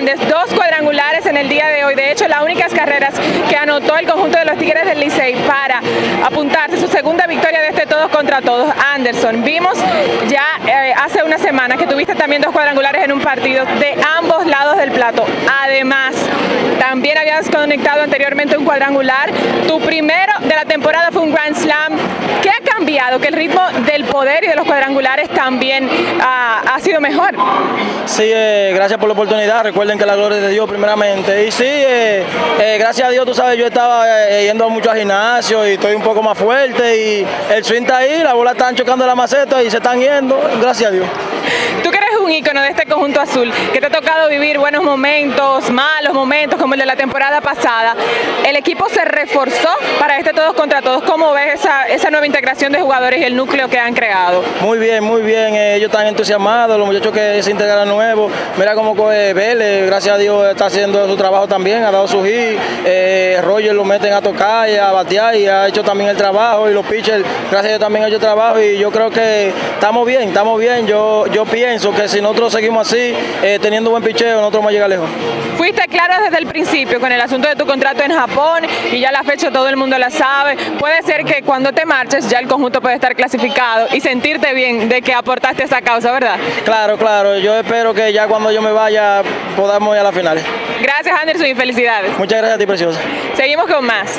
Dos cuadrangulares en el día de hoy. De hecho, las únicas carreras que anotó el conjunto de los Tigres del Licey para apuntarse su segunda victoria de este todos contra todos. Anderson, vimos ya eh, hace una semana que tuviste también dos cuadrangulares en un partido de ambos lados del plato. Además, también habías conectado anteriormente un cuadrangular. Tu primero de la temporada fue un Grand Slam. Que el ritmo del poder y de los cuadrangulares también ah, ha sido mejor. Sí, eh, gracias por la oportunidad. Recuerden que la gloria es de Dios primeramente. Y sí, eh, eh, gracias a Dios, tú sabes, yo estaba yendo mucho al gimnasio y estoy un poco más fuerte y el swing está ahí, la bola están chocando la maceta y se están yendo. Gracias a Dios. Tú un ícono de este conjunto azul, que te ha tocado vivir buenos momentos, malos momentos, como el de la temporada pasada, el equipo se reforzó para este todos contra todos. ¿Cómo ves esa, esa nueva integración de jugadores y el núcleo que han creado? Muy bien, muy bien. eh, ellos están entusiasmados, los muchachos que se integraron nuevos. Mira cómo coge Vélez, gracias a Dios está haciendo su trabajo también, ha dado su hit. Eh, Roger lo meten a tocar y a batear y ha hecho también el trabajo. Y los pitchers, gracias a Dios también han hecho trabajo. Y yo creo que estamos bien, estamos bien. Yo, yo pienso que si nosotros seguimos así, eh, teniendo buen picheo, nosotros vamos a llegar lejos. Fuiste claro desde el principio con el asunto de tu contrato en Japón y ya la fecha todo el mundo la sabe. Puede ser que cuando te marches ya el conjunto puede estar clasificado y sentirte bien de que aportaste a esa causa, ¿verdad? Claro, claro. Yo espero que ya cuando yo me vaya podamos ir a las finales. Gracias Anderson y felicidades. Muchas gracias a ti, preciosa. Seguimos con más.